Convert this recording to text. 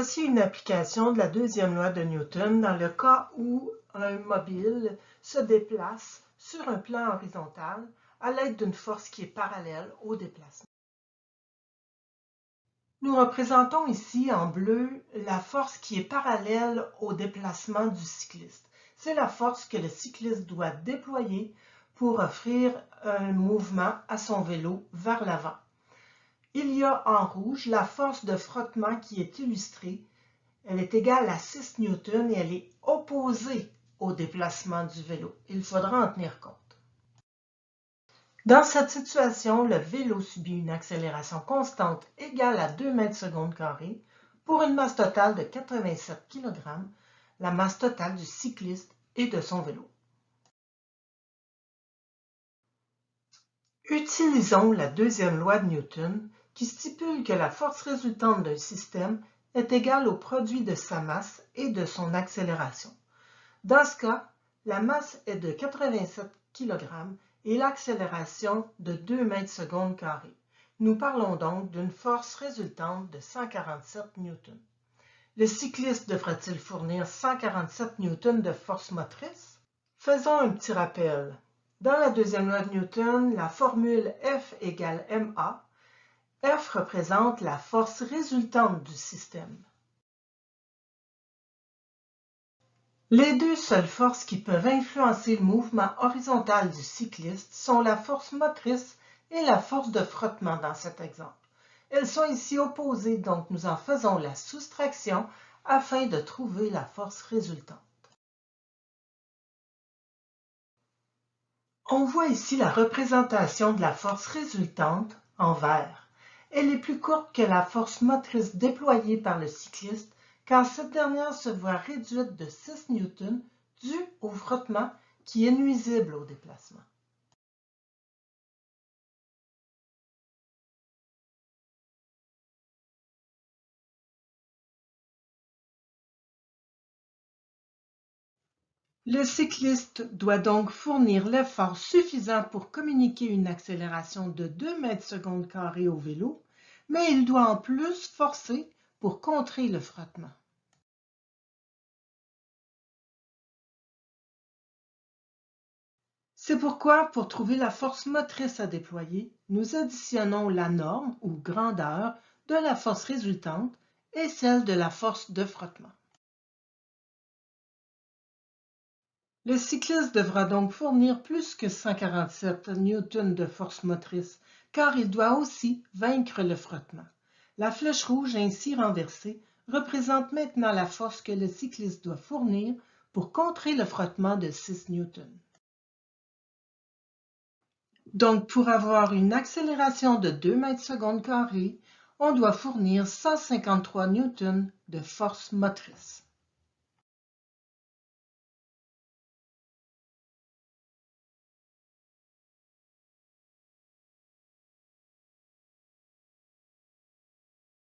Voici une application de la deuxième loi de Newton dans le cas où un mobile se déplace sur un plan horizontal à l'aide d'une force qui est parallèle au déplacement. Nous représentons ici en bleu la force qui est parallèle au déplacement du cycliste. C'est la force que le cycliste doit déployer pour offrir un mouvement à son vélo vers l'avant. Il y a en rouge la force de frottement qui est illustrée. Elle est égale à 6 newtons et elle est opposée au déplacement du vélo. Il faudra en tenir compte. Dans cette situation, le vélo subit une accélération constante égale à 2 mètres secondes carrés pour une masse totale de 87 kg, la masse totale du cycliste et de son vélo. Utilisons la deuxième loi de Newton qui stipule que la force résultante d'un système est égale au produit de sa masse et de son accélération. Dans ce cas, la masse est de 87 kg et l'accélération de 2 mètres secondes carrés. Nous parlons donc d'une force résultante de 147 newtons. Le cycliste devrait-il fournir 147 newtons de force motrice? Faisons un petit rappel. Dans la deuxième loi de Newton, la formule F égale ma F représente la force résultante du système. Les deux seules forces qui peuvent influencer le mouvement horizontal du cycliste sont la force motrice et la force de frottement dans cet exemple. Elles sont ici opposées, donc nous en faisons la soustraction afin de trouver la force résultante. On voit ici la représentation de la force résultante en vert. Elle est plus courte que la force motrice déployée par le cycliste car cette dernière se voit réduite de 6 newtons dû au frottement qui est nuisible au déplacement. Le cycliste doit donc fournir l'effort suffisant pour communiquer une accélération de 2 mètres secondes carrés au vélo, mais il doit en plus forcer pour contrer le frottement. C'est pourquoi, pour trouver la force motrice à déployer, nous additionnons la norme ou grandeur de la force résultante et celle de la force de frottement. Le cycliste devra donc fournir plus que 147 newtons de force motrice, car il doit aussi vaincre le frottement. La flèche rouge ainsi renversée représente maintenant la force que le cycliste doit fournir pour contrer le frottement de 6 newtons. Donc, pour avoir une accélération de 2 mètres secondes carrés, on doit fournir 153 newtons de force motrice.